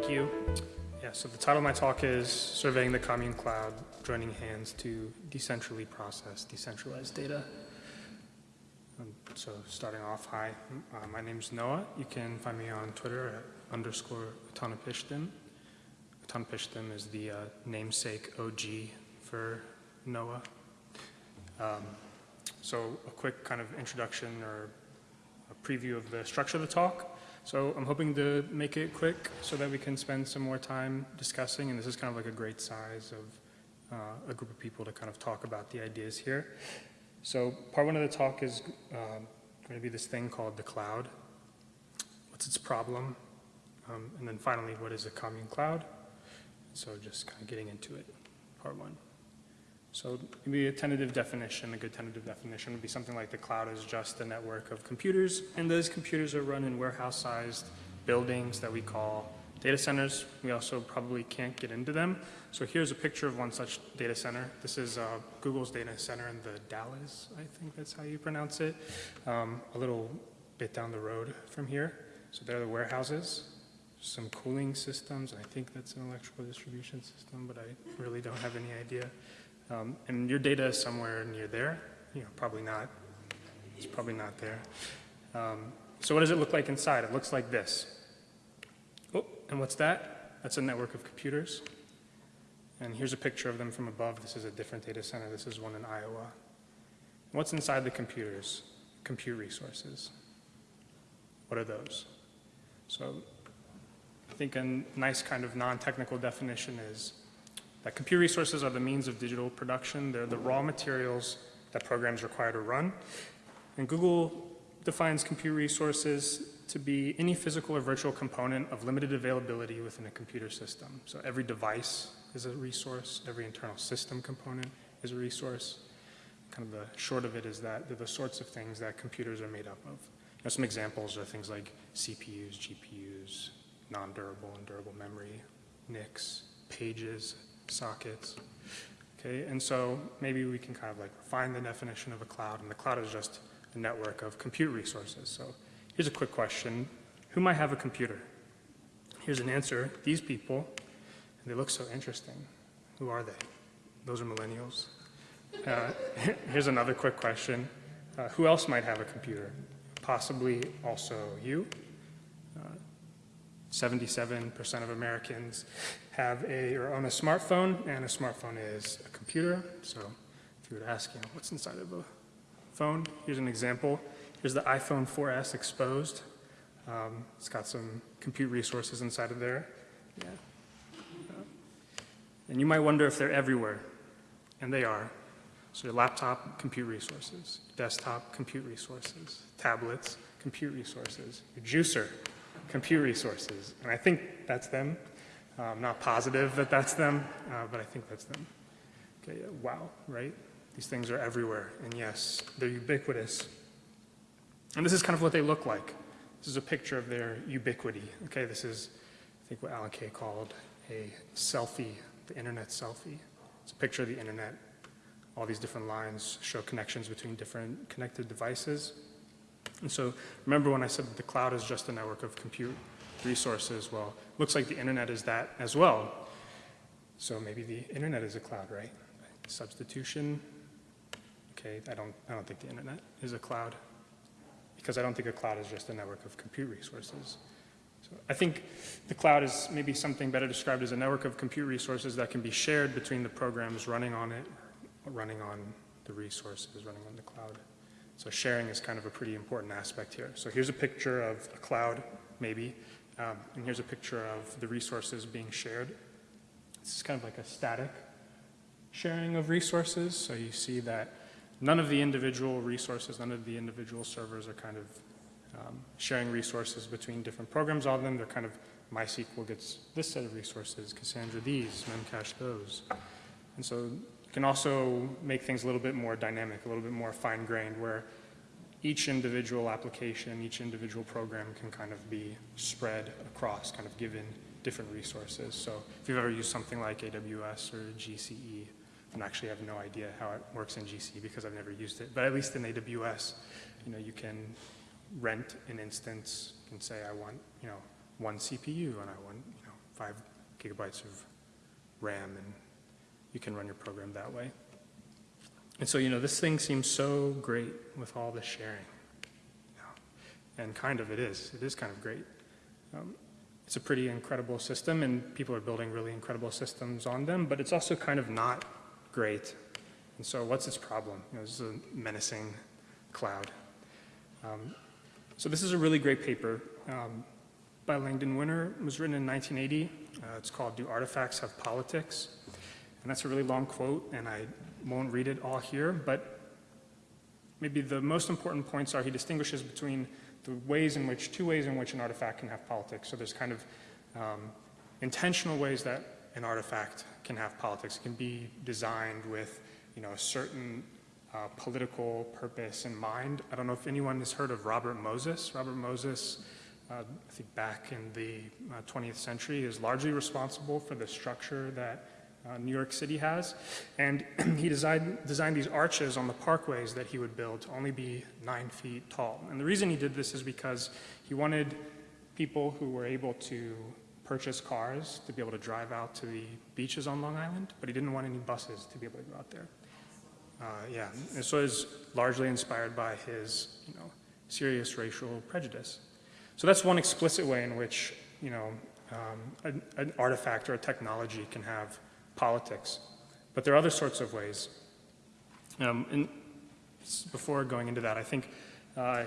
Thank you. Yeah, so the title of my talk is Surveying the Commune Cloud, Joining Hands to Decentrally Process Decentralized Data. So starting off, hi, uh, my name is Noah. You can find me on Twitter at underscore Utanapishtim. Utanapishtim is the uh, namesake OG for Noah. Um, so a quick kind of introduction or a preview of the structure of the talk. So I'm hoping to make it quick so that we can spend some more time discussing, and this is kind of like a great size of uh, a group of people to kind of talk about the ideas here. So part one of the talk is uh, going to be this thing called the cloud. What's its problem? Um, and then finally, what is a commune cloud? So just kind of getting into it, part one. So maybe a tentative definition, a good tentative definition would be something like the cloud is just a network of computers, and those computers are run in warehouse-sized buildings that we call data centers. We also probably can't get into them. So here's a picture of one such data center. This is uh, Google's data center in the Dalles, I think that's how you pronounce it, um, a little bit down the road from here. So there are the warehouses, some cooling systems. I think that's an electrical distribution system, but I really don't have any idea. Um, and your data is somewhere near there. You know, probably not. It's probably not there. Um, so what does it look like inside? It looks like this. Oh, and what's that? That's a network of computers. And here's a picture of them from above. This is a different data center. This is one in Iowa. What's inside the computers? Compute resources. What are those? So I think a nice kind of non-technical definition is that compute resources are the means of digital production. They're the raw materials that programs require to run. And Google defines computer resources to be any physical or virtual component of limited availability within a computer system. So every device is a resource, every internal system component is a resource. Kind of the short of it is that they're the sorts of things that computers are made up of. Some examples are things like CPUs, GPUs, non-durable and durable memory, NICs, pages, sockets. Okay, and so maybe we can kind of like refine the definition of a cloud, and the cloud is just a network of compute resources. So here's a quick question. Who might have a computer? Here's an answer. These people, and they look so interesting. Who are they? Those are millennials. Uh, here's another quick question. Uh, who else might have a computer? Possibly also you. 77% of Americans have a or own a smartphone, and a smartphone is a computer. So if you were to ask, you know, what's inside of a phone, here's an example. Here's the iPhone 4S exposed. Um, it's got some compute resources inside of there. Yeah. And you might wonder if they're everywhere, and they are. So your laptop, compute resources. Desktop, compute resources. Tablets, compute resources. Your juicer, compute resources. And I think that's them. Uh, I'm not positive that that's them, uh, but I think that's them. Okay, wow, right? These things are everywhere, and yes, they're ubiquitous. And this is kind of what they look like. This is a picture of their ubiquity. Okay, this is, I think, what Alan Kay called a selfie, the internet selfie. It's a picture of the internet. All these different lines show connections between different connected devices. And so remember when I said that the cloud is just a network of compute resources? Well, looks like the internet is that as well. So maybe the internet is a cloud, right? Substitution. Okay, I don't, I don't think the internet is a cloud because I don't think a cloud is just a network of compute resources. So I think the cloud is maybe something better described as a network of compute resources that can be shared between the programs running on it, running on the resources, running on the cloud. So sharing is kind of a pretty important aspect here. So here's a picture of a cloud, maybe, um, and here's a picture of the resources being shared. This is kind of like a static sharing of resources. So you see that none of the individual resources, none of the individual servers are kind of um, sharing resources between different programs. on them, they're kind of MySQL gets this set of resources, Cassandra these, Memcache those. And so can also make things a little bit more dynamic, a little bit more fine-grained, where each individual application, each individual program can kind of be spread across, kind of given different resources. So if you've ever used something like AWS or GCE, and actually have no idea how it works in GCE because I've never used it, but at least in AWS, you know, you can rent an instance and say, I want, you know, one CPU and I want, you know, five gigabytes of RAM, and you can run your program that way. And so, you know, this thing seems so great with all the sharing. Yeah. And kind of it is. It is kind of great. Um, it's a pretty incredible system, and people are building really incredible systems on them, but it's also kind of not great. And so what's its problem? You know, this is a menacing cloud. Um, so this is a really great paper um, by Langdon Winner. It was written in 1980. Uh, it's called Do Artifacts Have Politics? And that's a really long quote, and I won't read it all here, but maybe the most important points are he distinguishes between the ways in which, two ways in which an artifact can have politics. So there's kind of um, intentional ways that an artifact can have politics. It can be designed with, you know, a certain uh, political purpose in mind. I don't know if anyone has heard of Robert Moses. Robert Moses, uh, I think back in the uh, 20th century, is largely responsible for the structure that uh, New York City has. And he designed, designed these arches on the parkways that he would build to only be nine feet tall. And the reason he did this is because he wanted people who were able to purchase cars to be able to drive out to the beaches on Long Island, but he didn't want any buses to be able to go out there. Uh, yeah, and so it's largely inspired by his, you know, serious racial prejudice. So that's one explicit way in which, you know, um, an, an artifact or a technology can have politics. But there are other sorts of ways. Um, and before going into that, I think uh,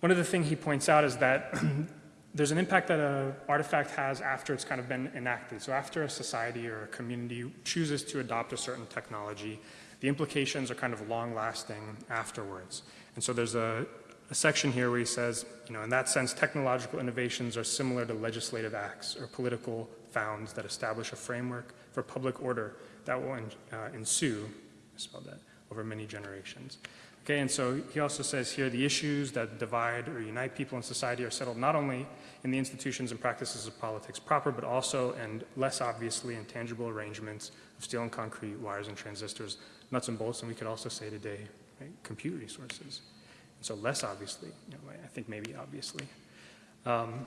one of the things he points out is that there's an impact that an artifact has after it's kind of been enacted. So after a society or a community chooses to adopt a certain technology, the implications are kind of long lasting afterwards. And so there's a, a section here where he says, you know, in that sense, technological innovations are similar to legislative acts or political founds that establish a framework for public order that will uh, ensue, I spelled that, over many generations. Okay, and so he also says here the issues that divide or unite people in society are settled not only in the institutions and practices of politics proper, but also and less obviously in tangible arrangements of steel and concrete, wires and transistors, nuts and bolts, and we could also say today, right, compute resources. And so less obviously, you know, I think maybe obviously. Um,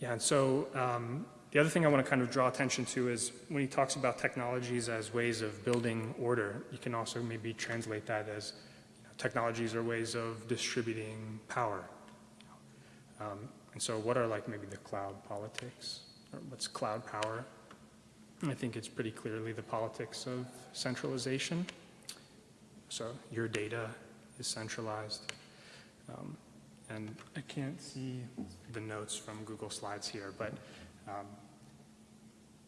yeah, and so um, the other thing I want to kind of draw attention to is when he talks about technologies as ways of building order, you can also maybe translate that as you know, technologies are ways of distributing power. Um, and so what are like maybe the cloud politics? Or what's cloud power? I think it's pretty clearly the politics of centralization. So your data is centralized. Um, and I can't see the notes from Google Slides here, but um,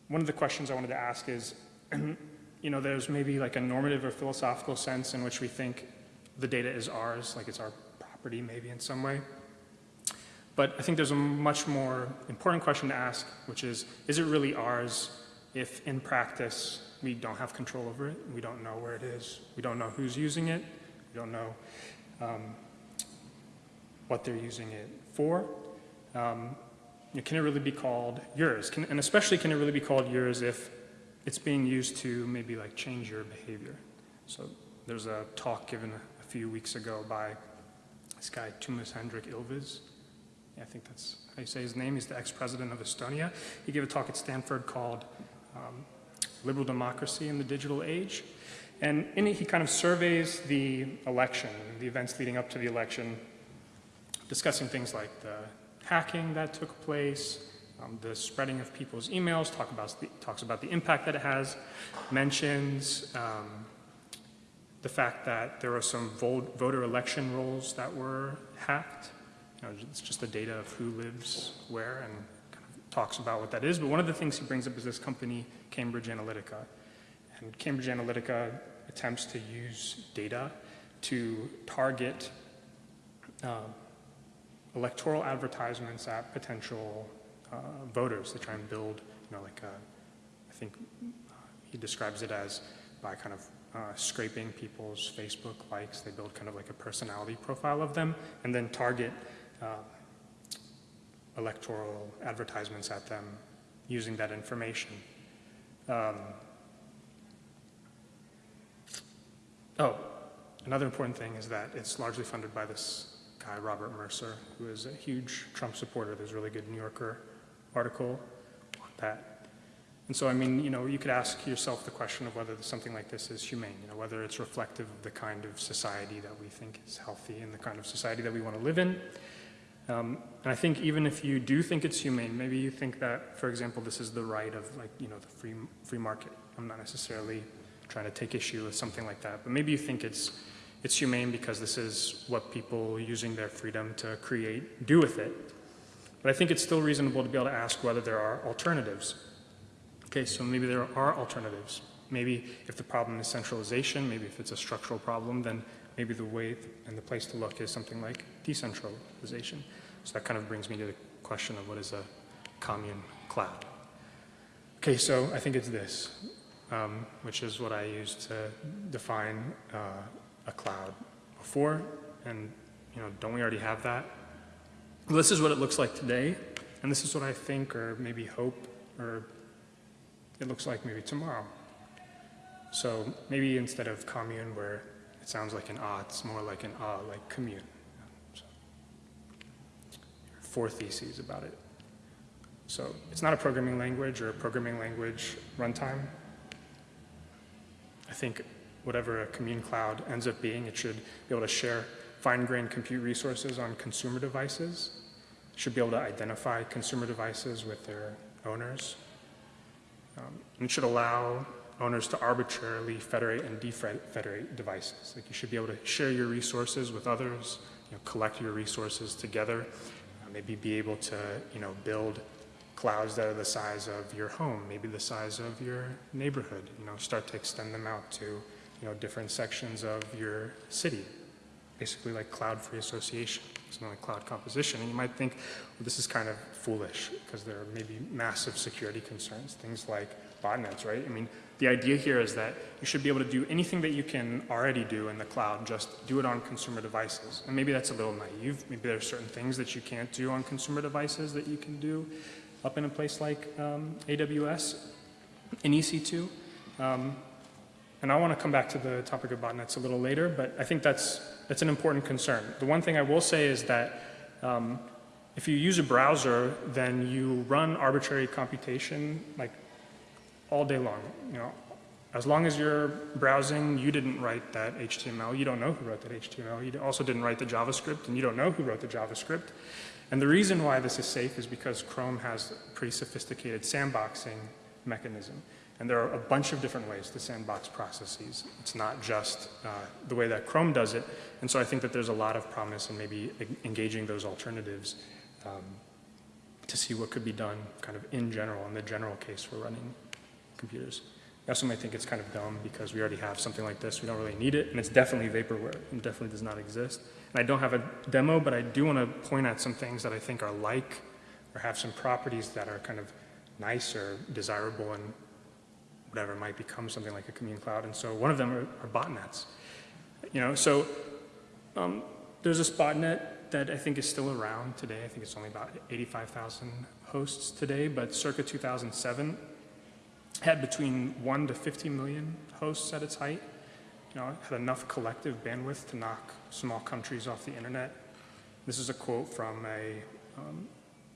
one of the questions I wanted to ask is, you know, there's maybe like a normative or philosophical sense in which we think the data is ours, like it's our property maybe in some way. But I think there's a much more important question to ask, which is, is it really ours if in practice we don't have control over it, we don't know where it is, we don't know who's using it, we don't know um, what they're using it for. Um, know, can it really be called yours? Can, and especially can it really be called yours if it's being used to maybe like change your behavior? So there's a talk given a, few weeks ago by this guy, Toomas Hendrik Ilves. I think that's how you say his name. He's the ex-president of Estonia. He gave a talk at Stanford called um, Liberal Democracy in the Digital Age. And in it, he kind of surveys the election, the events leading up to the election, discussing things like the hacking that took place, um, the spreading of people's emails, talk about the, talks about the impact that it has, mentions um, the fact that there are some voter election rolls that were hacked. You know, it's just the data of who lives where and kind of talks about what that is. But one of the things he brings up is this company, Cambridge Analytica. And Cambridge Analytica attempts to use data to target uh, electoral advertisements at potential uh, voters to try and build, you know, like a, I think uh, he describes it as by kind of uh, scraping people's Facebook likes, they build kind of like a personality profile of them and then target uh, electoral advertisements at them using that information. Um, oh, another important thing is that it's largely funded by this guy, Robert Mercer, who is a huge Trump supporter. There's a really good New Yorker article on that. And so, I mean, you know, you could ask yourself the question of whether something like this is humane, you know, whether it's reflective of the kind of society that we think is healthy and the kind of society that we want to live in. Um, and I think even if you do think it's humane, maybe you think that, for example, this is the right of like, you know, the free, free market. I'm not necessarily trying to take issue with something like that, but maybe you think it's, it's humane because this is what people using their freedom to create do with it. But I think it's still reasonable to be able to ask whether there are alternatives. Okay, so maybe there are alternatives. Maybe if the problem is centralization, maybe if it's a structural problem, then maybe the way and the place to look is something like decentralization. So that kind of brings me to the question of what is a commune cloud. Okay, so I think it's this, um, which is what I use to define uh, a cloud before, and you know, don't we already have that? Well, this is what it looks like today, and this is what I think, or maybe hope, or it looks like maybe tomorrow. So maybe instead of commune where it sounds like an ah, it's more like an ah, like commune. So, four theses about it. So it's not a programming language or a programming language runtime. I think whatever a commune cloud ends up being, it should be able to share fine-grained compute resources on consumer devices, should be able to identify consumer devices with their owners, um, and should allow owners to arbitrarily federate and defederate devices. Like you should be able to share your resources with others, you know, collect your resources together, uh, maybe be able to, you know, build clouds that are the size of your home, maybe the size of your neighborhood, you know, start to extend them out to, you know, different sections of your city, basically like cloud-free association, something like cloud composition. And you might think, well, this is kind of foolish because there are maybe massive security concerns, things like botnets, right? I mean, the idea here is that you should be able to do anything that you can already do in the cloud, just do it on consumer devices. And maybe that's a little naive. Maybe there are certain things that you can't do on consumer devices that you can do up in a place like um, AWS in EC2. Um, and I want to come back to the topic of botnets a little later, but I think that's, that's an important concern. The one thing I will say is that um, if you use a browser, then you run arbitrary computation like all day long. You know, as long as you're browsing, you didn't write that HTML. You don't know who wrote that HTML. You also didn't write the JavaScript, and you don't know who wrote the JavaScript. And the reason why this is safe is because Chrome has a pretty sophisticated sandboxing mechanism. And there are a bunch of different ways to sandbox processes. It's not just uh, the way that Chrome does it. And so I think that there's a lot of promise in maybe engaging those alternatives um, to see what could be done kind of in general, in the general case for running computers. You also might think it's kind of dumb because we already have something like this. We don't really need it. And it's definitely vaporware and definitely does not exist. And I don't have a demo, but I do want to point out some things that I think are like or have some properties that are kind of nice or desirable and whatever might become something like a commune cloud. And so one of them are, are botnets. You know, so um, there's this botnet that I think is still around today. I think it's only about 85,000 hosts today, but circa 2007 had between 1 to 50 million hosts at its height. You know, had enough collective bandwidth to knock small countries off the internet. This is a quote from a um,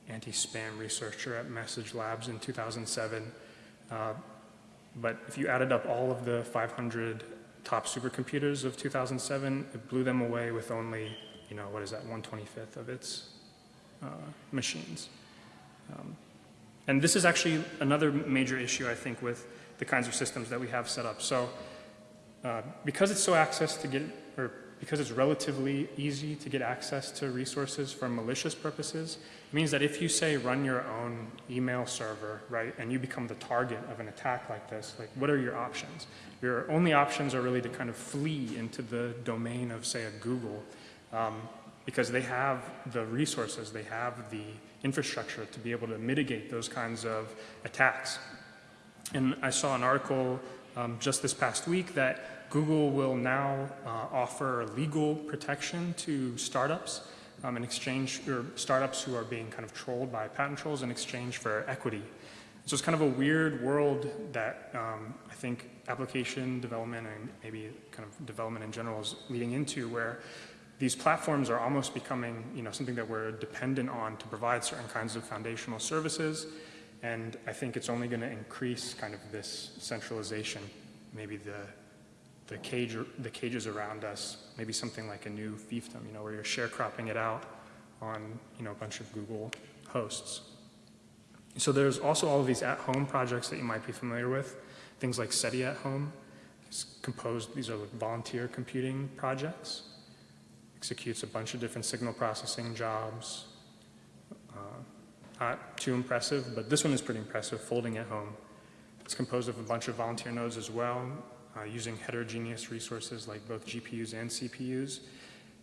anti-spam researcher at Message Labs in 2007. Uh, but if you added up all of the 500 top supercomputers of 2007, it blew them away with only, you know, what is that, 125th of its uh, machines. Um, and this is actually another major issue, I think, with the kinds of systems that we have set up. So uh, because it's so access to get, or because it's relatively easy to get access to resources for malicious purposes, means that if you say run your own email server, right, and you become the target of an attack like this, like what are your options? Your only options are really to kind of flee into the domain of, say, a Google, um, because they have the resources, they have the infrastructure to be able to mitigate those kinds of attacks. And I saw an article um, just this past week that Google will now uh, offer legal protection to startups um, in exchange, or startups who are being kind of trolled by patent trolls in exchange for equity. So it's kind of a weird world that um, I think application development and maybe kind of development in general is leading into where these platforms are almost becoming, you know, something that we're dependent on to provide certain kinds of foundational services. And I think it's only going to increase kind of this centralization, maybe the, the, cage, the cages around us, maybe something like a new fiefdom, you know, where you're sharecropping it out on, you know, a bunch of Google hosts. So there's also all of these at-home projects that you might be familiar with, things like SETI at Home. It's composed, these are like volunteer computing projects. Executes a bunch of different signal processing jobs, uh, not too impressive, but this one is pretty impressive, folding at home. It's composed of a bunch of volunteer nodes as well, uh, using heterogeneous resources like both GPUs and CPUs.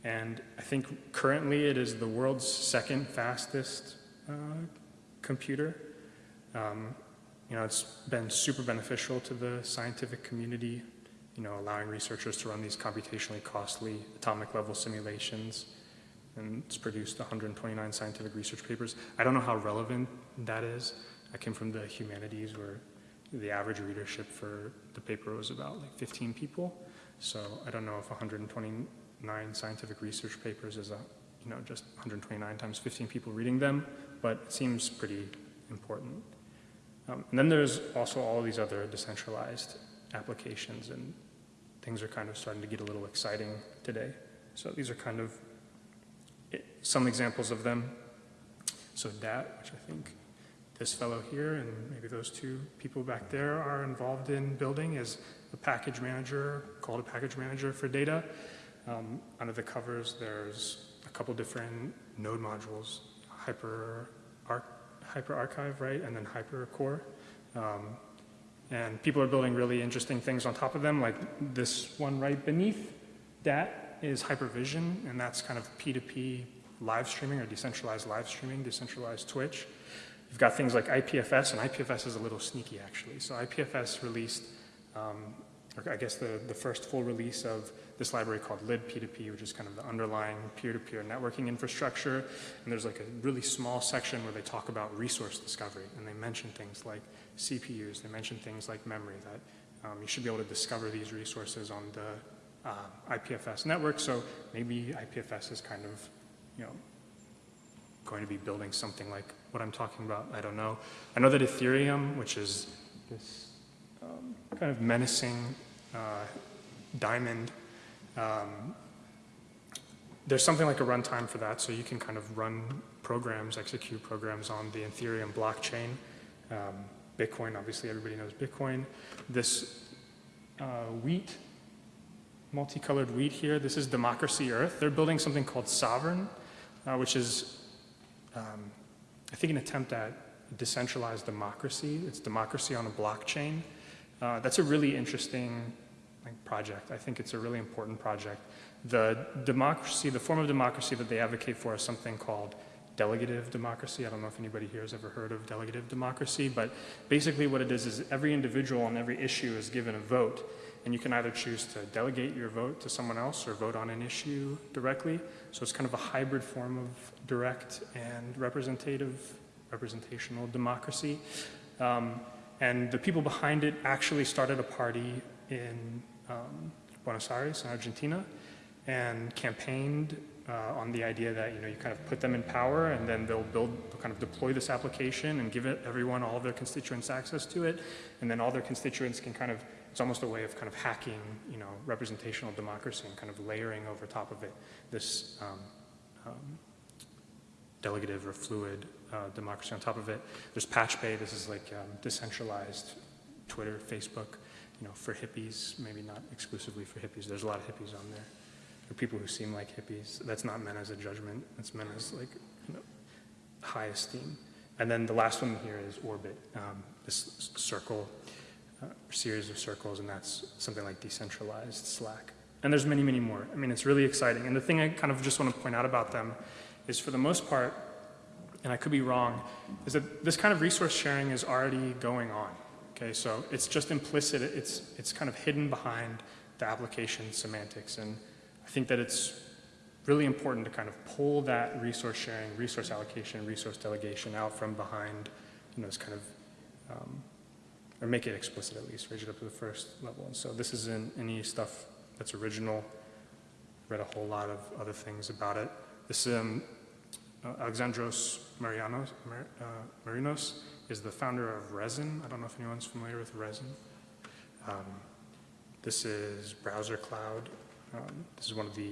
And I think currently it is the world's second fastest uh, computer. Um, you know, it's been super beneficial to the scientific community, you know, allowing researchers to run these computationally costly atomic level simulations and it's produced 129 scientific research papers. I don't know how relevant that is. I came from the humanities where the average readership for the paper was about like 15 people. So I don't know if 129 scientific research papers is a, you know, just 129 times 15 people reading them, but it seems pretty important. Um, and then there's also all these other decentralized applications and things are kind of starting to get a little exciting today. So these are kind of some examples of them. So DAT, which I think this fellow here and maybe those two people back there are involved in building is a package manager, called a package manager for data. Um, under the covers, there's a couple different node modules, Hyper, Arch, Hyper Archive, right, and then Hyper Core. Um, and people are building really interesting things on top of them, like this one right beneath that is Hypervision, and that's kind of P2P live streaming or decentralized live streaming, decentralized Twitch. You've got things like IPFS, and IPFS is a little sneaky actually. So IPFS released, um, I guess the, the first full release of this library called libp2p, which is kind of the underlying peer-to-peer -peer networking infrastructure. And there's like a really small section where they talk about resource discovery, and they mention things like CPUs, they mention things like memory, that um, you should be able to discover these resources on the uh, IPFS network. So maybe IPFS is kind of you know, going to be building something like what I'm talking about. I don't know. I know that Ethereum, which is this um, kind of menacing uh, diamond, um, there's something like a runtime for that, so you can kind of run programs, execute programs on the Ethereum blockchain. Um, Bitcoin, obviously everybody knows Bitcoin. This uh, wheat, multicolored wheat here, this is Democracy Earth. They're building something called Sovereign, uh, which is, um, I think, an attempt at decentralized democracy. It's democracy on a blockchain. Uh, that's a really interesting like, project. I think it's a really important project. The democracy, the form of democracy that they advocate for is something called delegative democracy. I don't know if anybody here has ever heard of delegative democracy, but basically what it is is every individual on every issue is given a vote and you can either choose to delegate your vote to someone else or vote on an issue directly. So it's kind of a hybrid form of direct and representative, representational democracy. Um, and the people behind it actually started a party in um, Buenos Aires in Argentina and campaigned uh, on the idea that you know you kind of put them in power and then they'll build they'll kind of deploy this application and give it everyone all of their constituents access to it and then all their constituents can kind of it's almost a way of kind of hacking, you know, representational democracy and kind of layering over top of it this um, um, delegative or fluid uh, democracy on top of it. There's Patchbay, this is like um, decentralized Twitter, Facebook, you know, for hippies, maybe not exclusively for hippies. There's a lot of hippies on there. There are people who seem like hippies. That's not meant as a judgment. That's meant as like you know, high esteem. And then the last one here is Orbit, um, this circle uh, series of circles, and that's something like decentralized Slack. And there's many, many more. I mean, it's really exciting. And the thing I kind of just want to point out about them is for the most part, and I could be wrong, is that this kind of resource sharing is already going on. Okay, so it's just implicit, it's, it's kind of hidden behind the application semantics. And I think that it's really important to kind of pull that resource sharing, resource allocation, resource delegation out from behind, you know, this kind of um, or make it explicit at least, raise it up to the first level. And so this isn't any stuff that's original. read a whole lot of other things about it. This um, uh, Alexandros Marianos, Mar- uh, Marinos is the founder of Resin. I don't know if anyone's familiar with Resin. Um, this is Browser Cloud. Um, this is one of the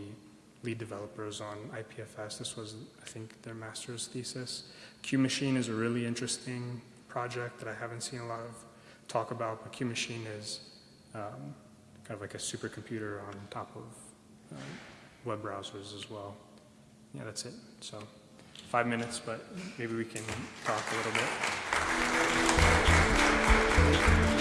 lead developers on IPFS. This was, I think, their master's thesis. Q Machine is a really interesting project that I haven't seen a lot of talk about, but Q-Machine is um, kind of like a supercomputer on top of um, web browsers as well. Yeah, that's it. So five minutes, but maybe we can talk a little bit.